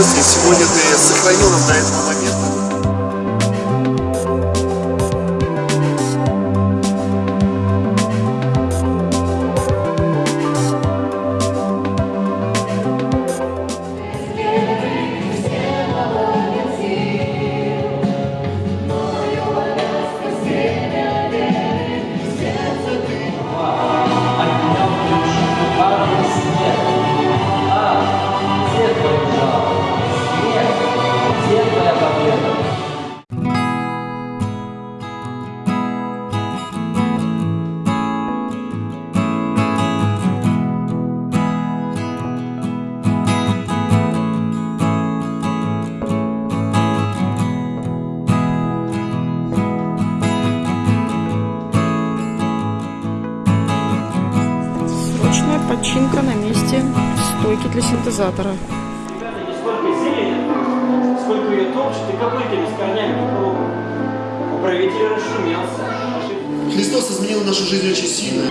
получилось, и сегодня ты Срочная починка на месте стойки для синтезатора. Ребята, не сколько зелени, сколько ее топчет и копытами с корнями по кругу. Управитель расшумелся. Христос изменил нашу жизнь очень сильно.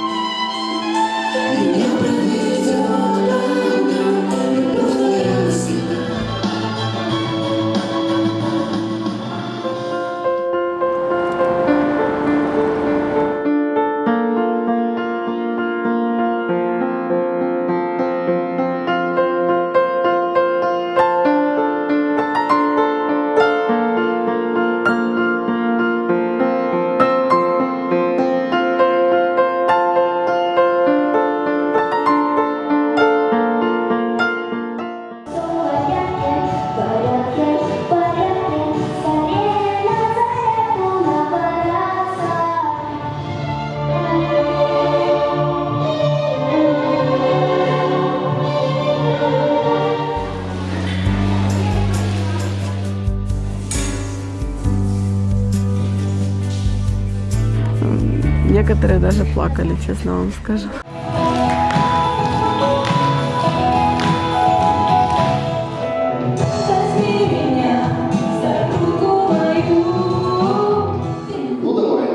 Некоторые даже плакали, честно вам скажу. Ну давай.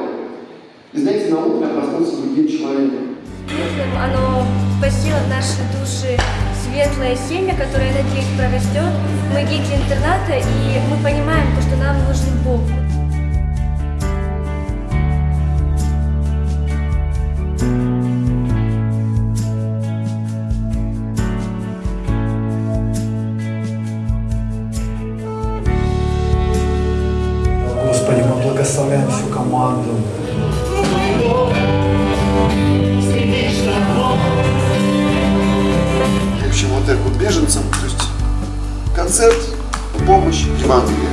И знаете, на утро я проснулся другим человеком. Если оно спасило наши души светлое семя, которое, надеюсь, прорастет. Мы дети интерната, и Благословляем всю команду. В общем, вот так вот беженцам, то есть концерт, помощь, Евангелие.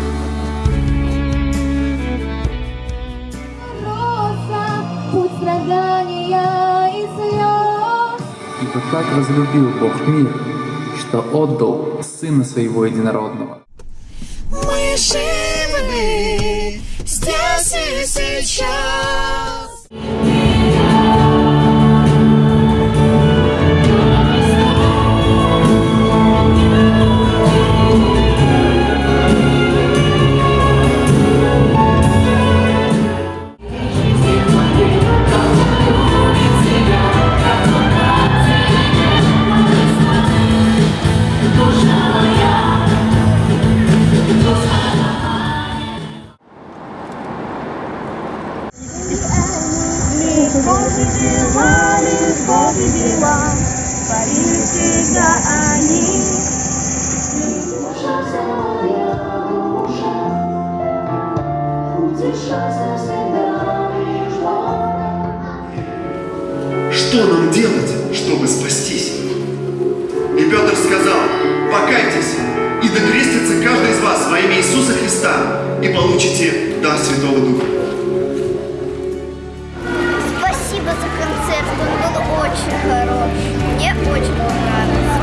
Ибо так возлюбил Бог мир, что отдал Сына Своего Единородного. Мы живы сейчас. Здесь и сейчас. Легко победила, легко победила, пари всегда они. Что нам делать, чтобы спастись? И Петр сказал, покайтесь, и докрестится каждый из вас во имя Иисуса Христа, и получите дар Святого Духа. Очень понравился.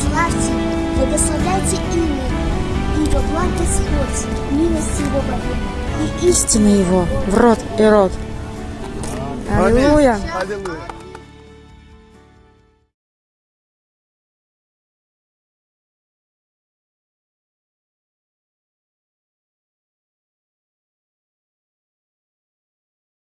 Славьте, благословляйте имя, ибо благ Господь, милость Его вовек. Истина его в рот и рот. Аллилуйя. Аллилуйя.